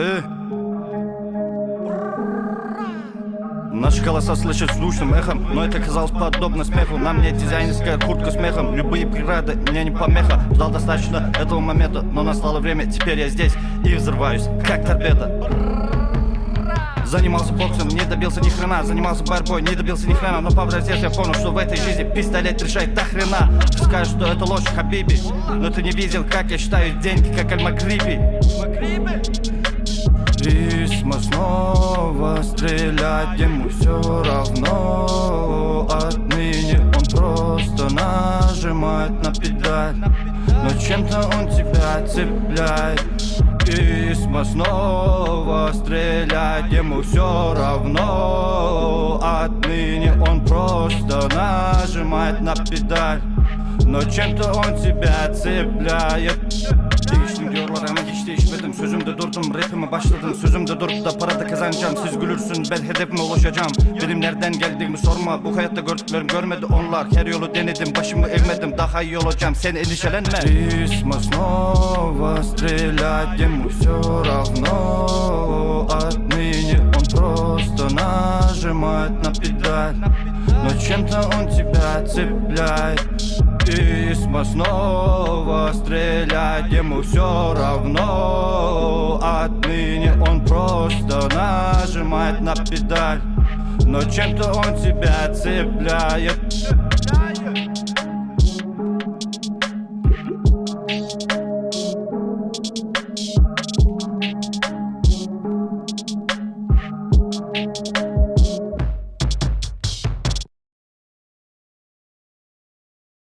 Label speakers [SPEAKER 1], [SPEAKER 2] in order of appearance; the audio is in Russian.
[SPEAKER 1] Э. Наши голоса слышат звучным эхом Но это казалось подобно смеху. На мне дизайнерская куртка с мехом. Любые преграды мне не помеха. Ждал достаточно этого момента Но настало время, теперь я здесь И взрываюсь, как торпеда. Занимался боксом, не добился ни хрена. Занимался борьбой, не добился ни хрена. Но повзрослев я понял, что в этой жизни пистолет решает до хрена. Ты скажешь, что это ложь, Хабиби. Но ты не видел, как я считаю деньги, как Аль-Макриби стрелять ему все равно. Отныне он просто нажимает на педаль. Но чем-то он тебя цепляет. Исма снова стрелять ему все равно. Отныне он просто нажимает на педаль. Но чем-то он тебя цепляет değişmedim Sözümde durdum rapime başladım Sözümde durup da para da kazanacağım Siz gülürsün ben hedefime ulaşacağım Benim nereden geldiğimi sorma Bu hayatta gördüklerim görmedi onlar Her yolu denedim başımı eğmedim Daha iyi olacağım sen endişelenme Рисма снова стрелять ему все равно Отныне он просто нажимает на педаль Но чем-то он тебя цепляет Исма снова стрелять ему все равно. Отныне он просто нажимает на педаль. Но чем-то он тебя цепляет